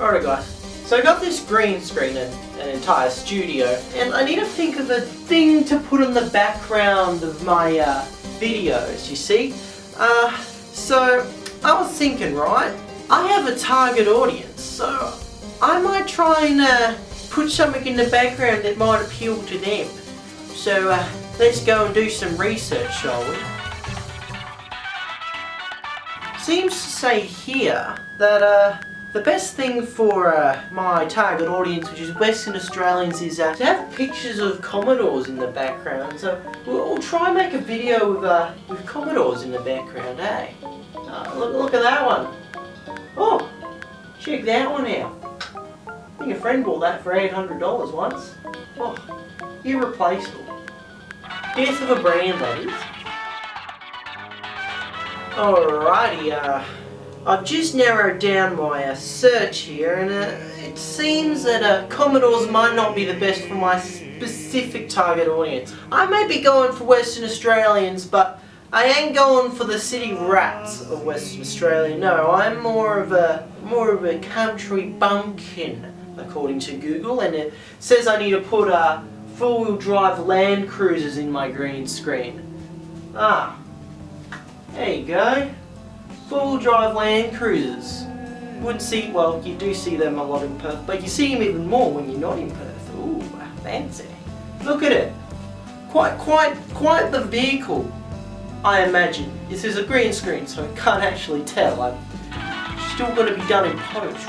Alright guys, so I got this green screen and an entire studio, and I need to think of a thing to put in the background of my uh, videos, you see? Uh, so, I was thinking, right, I have a target audience, so I might try and uh, put something in the background that might appeal to them. So, uh, let's go and do some research, shall we? Seems to say here that uh, the best thing for uh, my target audience, which is Western Australians, is uh, to have pictures of Commodores in the background. So we'll, try and make a video with, uh, with Commodores in the background, eh? Uh, look, look at that one. Oh, check that one out. I think a friend bought that for $800 once. Oh, irreplaceable. Death of a brand, is. Alrighty, uh, I've just narrowed down my uh, search here and uh, it seems that uh, Commodores might not be the best for my specific target audience. I may be going for Western Australians but I ain't going for the city rats of Western Australia, no, I'm more of a, more of a country bumpkin according to Google and it says I need to put uh, four-wheel drive Land Cruisers in my green screen. Ah, there you go. Full drive Land Cruisers. Wouldn't see, well, you do see them a lot in Perth, but you see them even more when you're not in Perth. Ooh, fancy. Look at it. Quite, quite, quite the vehicle, I imagine. This is a green screen, so I can't actually tell. I'm still going to be done in post.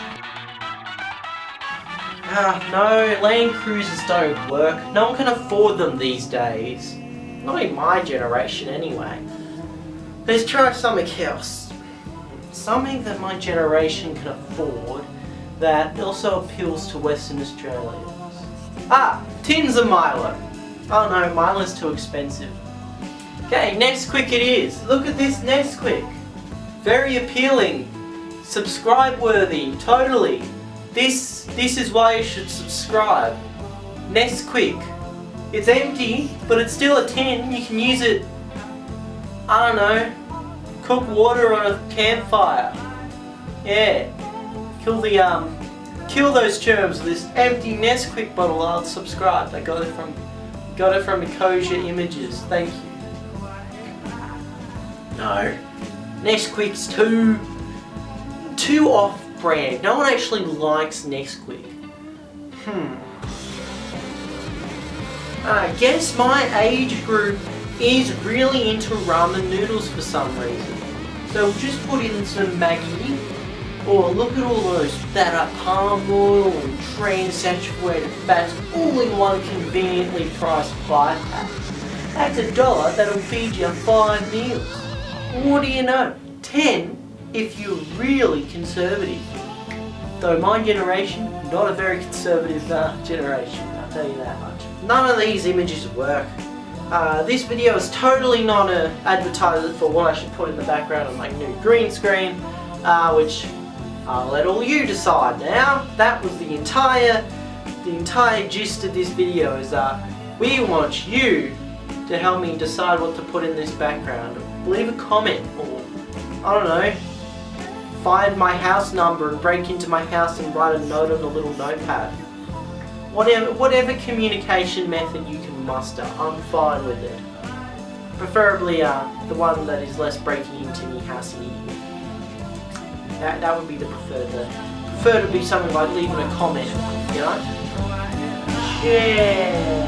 Ah, no, Land Cruisers don't work. No one can afford them these days. Not in my generation, anyway. Let's try something else. Something that my generation can afford that also appeals to Western Australians. Ah, tins of Milo. Oh no, Milo's too expensive. Okay, Nesquik it is. Look at this Nesquik. Very appealing. Subscribe worthy, totally. This, this is why you should subscribe. Nesquik. It's empty, but it's still a tin. You can use it I don't know, cook water on a campfire. Yeah, kill the um, kill those germs. with This empty Nesquik bottle. I'll subscribe. I got it from, got it from Ecosia Images. Thank you. No, Nesquik's too, too off-brand. No one actually likes Nesquik. Hmm. I guess my age group is really into ramen noodles for some reason. So we'll just put in some Maggi. Or look at all those that are palm oil and trans-saturated fats all in one conveniently priced five pack. That's a dollar that'll feed you five meals. What do you know? Ten if you're really conservative. Though my generation, not a very conservative uh, generation, I'll tell you that much. None of these images work. Uh, this video is totally not an advertisement for what I should put in the background of my new green screen, uh, which I'll let all you decide now. That was the entire, the entire gist of this video is that we want you to help me decide what to put in this background. Leave a comment or, I don't know, find my house number and break into my house and write a note on a little notepad. Whatever, whatever communication method you can muster, I'm fine with it. Preferably uh, the one that is less breaking into me housey. That, that would be the preferred. The prefer to be something like leaving a comment, you know? Yeah.